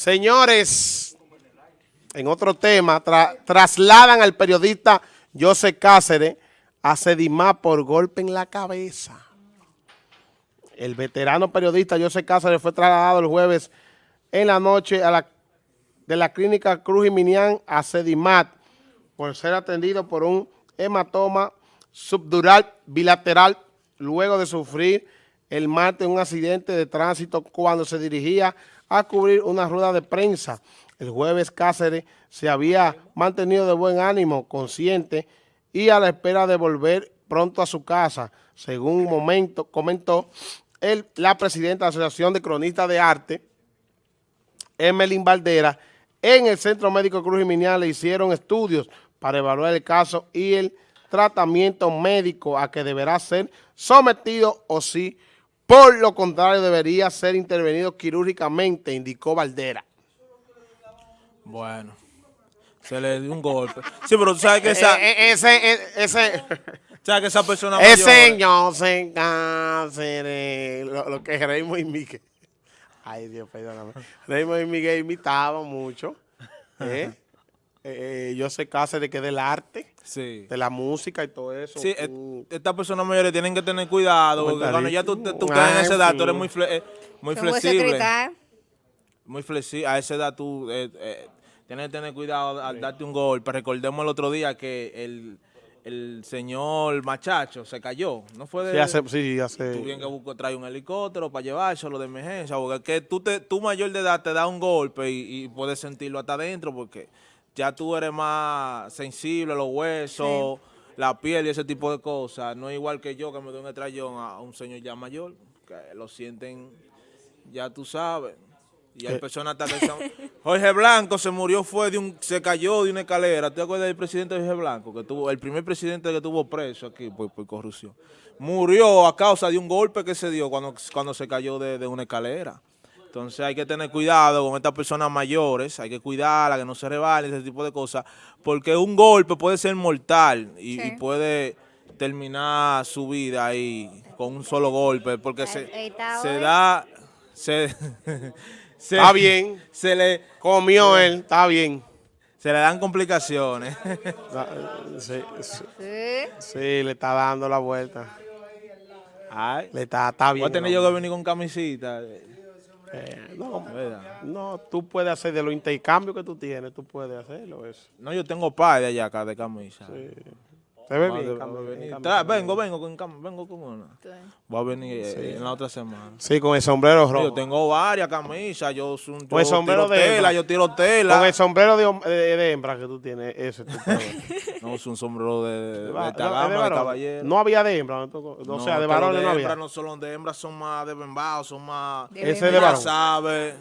Señores, en otro tema, trasladan al periodista José Cáceres a Sedimá por golpe en la cabeza. El veterano periodista José Cáceres fue trasladado el jueves en la noche a la, de la clínica Cruz y Minian a Sedimat por ser atendido por un hematoma subdural bilateral luego de sufrir el martes un accidente de tránsito cuando se dirigía a cubrir una rueda de prensa. El jueves Cáceres se había mantenido de buen ánimo, consciente y a la espera de volver pronto a su casa, según momento comentó el, la presidenta de la Asociación de Cronistas de Arte, Emelín Valdera, en el Centro Médico Cruz Minial le hicieron estudios para evaluar el caso y el tratamiento médico a que deberá ser sometido o si por lo contrario debería ser intervenido quirúrgicamente, indicó Valdera. Bueno, se le dio un golpe. Sí, pero tú sabes que esa... Eh, eh, ese, eh, ese... ¿Sabes que esa persona mayor... Ese señor se cáncer, lo, lo que Raymond y Miguel... Ay, Dios, perdóname. Raymond y Miguel imitaban mucho. ¿eh? Eh, yo sé de que del arte, sí. de la música y todo eso. Sí, estas personas mayores tienen que tener cuidado, porque cuando ya tú, tú, caes en esa edad, tú eres muy, eh, muy flexible. Muy flexible. A esa edad tú eh, eh, tienes que tener cuidado al darte un golpe. Recordemos el otro día que el, el señor Machacho se cayó. ¿No fue de...? Sí, hace... Sí, hace... Tú bien que busco, trae un helicóptero para llevárselo de emergencia, porque que tú, te, tú mayor de edad te da un golpe y, y puedes sentirlo hasta adentro, porque ya tú eres más sensible, los huesos, la piel y ese tipo de cosas. No es igual que yo que me doy un estrellón a un señor ya mayor, que lo sienten, ya tú sabes. Y hay eh. personas que son... Jorge Blanco se murió, fue de un, se cayó de una escalera. ¿Te acuerdas del presidente Jorge Blanco? que tuvo El primer presidente que tuvo preso aquí por, corrupción. Murió a causa de un golpe que se dio cuando, cuando se cayó de, de una escalera. Entonces hay que tener cuidado con estas personas mayores, hay que cuidarlas, que no se rebalen, ese tipo de cosas, porque un golpe puede ser mortal y, puede terminar su vida ahí con un solo golpe, porque se, se da... Se, está bien. Se le comió él, está bien. Se le dan complicaciones. sí, sí, le está dando la vuelta. Ay. Le está, está bien. Voy a tener yo que venir con camisita. Eh, no, no, tú puedes hacer de los intercambios que tú tienes, tú puedes hacerlo eso. No, yo tengo par de allá acá de camisa. Sí. Se ve bien, vengo, vengo con, vengo con una. Voy a venir eh, en la otra semana. Sí, con el sombrero rojo. Yo tengo varias camisas, yo, yo con el sombrero de tela, yo tiro tela. Con el sombrero de, de, hembra que tú tienes, ese. no, es un sombrero de, de, de, caballero. No había de hembra, o sea, de varones no había. Hembra no solo de hembra, son más de bembao, son más... ese de varón. sabe.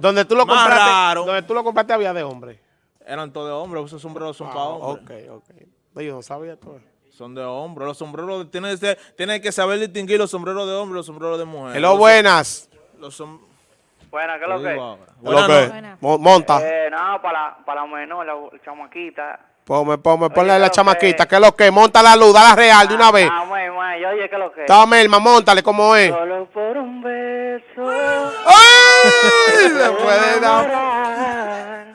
Donde tú lo compraste, donde tú lo compraste había de hombre. Eran todos de hombre, esos sombreros son para ah, hombres. Ok, ok. Yo no sabía todo Son de hombre. Los sombreros, tienes que, tiene que saber distinguir los sombreros de hombre y los sombreros de mujer. Hello, buenas. Los Buenas, ¿qué es lo que? Lo que? Monta. Eh, no, para, para la menor, la, chamaquita. Ponme, ponme, ponle la chamaquita, ¿qué es lo que? Monta la luz, la real de una vez. Ah, muy, muy, oye, ¿qué es lo que? Dame, Elma, montale, ¿cómo es? Solo por un beso. ¡Ay! Le puede dar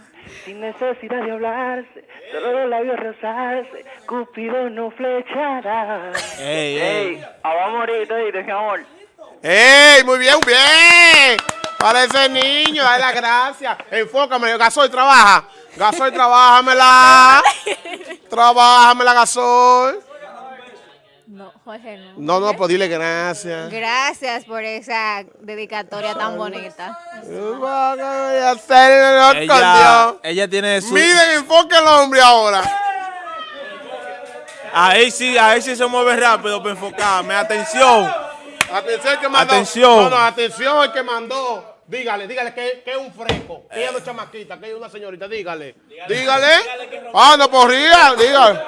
sin necesidad de hablarse, solo los labios rozarse, Cupido no flechará. ¡Ey, ey! Ah, vamos a morir, ¿oíste, mi amor? ¡Ey, muy bien, bien! Para ese niño, dale la gracia. Enfócame, Gasoy, trabaja. Gasoy, trabájamela. Trabájamela, Gasoy. No, Jorge, no. No, no, pues dile gracias. Gracias por esa dedicatoria tan bonita. Ella, ella tiene su... Miren, enfoque el hombre ahora. Ahí sí, ahí sí se mueve rápido para enfocarme. Atención. Atención el que mandó. Atención. No, no, atención el que mandó. Dígale, dígale que, es un fresco, que ella no es chamaquita, que ella es una señorita, dígale. Dígale. Ah, no porría, dígale.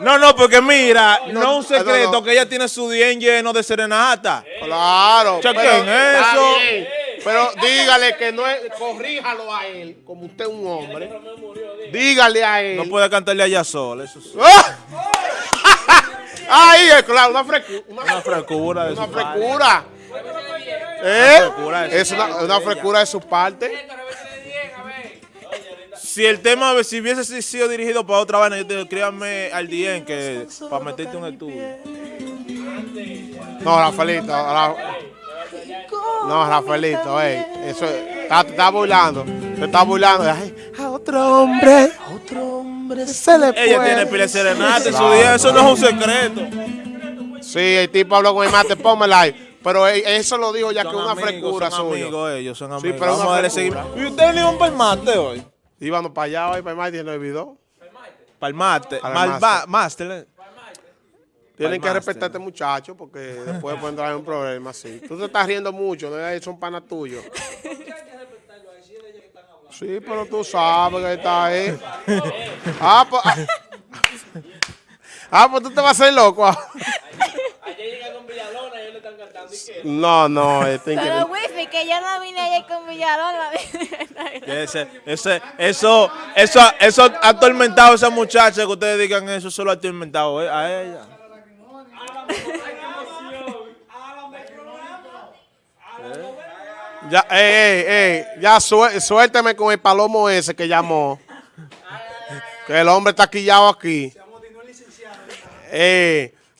No, no, porque mira, no, es un secreto que ella tiene su día lleno de serenata. Claro. Chequen eso. Pero dígale que no es, corríjalo a él, como usted es un hombre. Dígale a él. No puede cantarle allá sola, eso sí. ¡Ah! Ahí es claro, una frescura. Una, frescura. Una frescura. ¿Eh? frescura de Es una, una frescura de su parte. Si el tema, si hubiese sido dirigido para otra vaina, yo te digo, créanme al DM que para meterte un estudio. No, Rafaelito. Ra- No, Rafaelito, ey. Eso está, te está burlando. Te está burlando. Ay, a otro hombre. A otro hombre se le Ella puede. tiene pila de serenata en su día, eso no es un secreto. Sí, el tipo habló con el mate, pónmela ahí. Pero eh, eso lo dijo ya que es Son una amigos, frescura son suya. amigos ellos, son Sí, amigos. pero Vamos a darle seguimiento. ¿Y usted ni un palmate hoy? Íbamos para allá hoy, para el mate y no olvidó. Palmate. Para el Malva, máster. Tienen que respetar a este muchacho porque después pueden traer un problema así. Tú te estás riendo mucho, no son panas tuyos. Sí, pero tú sabes que está ahí. Ah, pues. Ah, ah, pues tú te vas a hacer loco. ah. No, no, este Pero increíble. Que yo no vine ayer con Villalona. Ese, ese, eso, eso, eso ha atormentado a esa muchacha que ustedes digan eso, solo ha atormentado eh, a ella. Ya, ey, ey, ey, ya sué- suélteme con el palomo ese que llamó. Que el hombre está quillado aquí. Eh,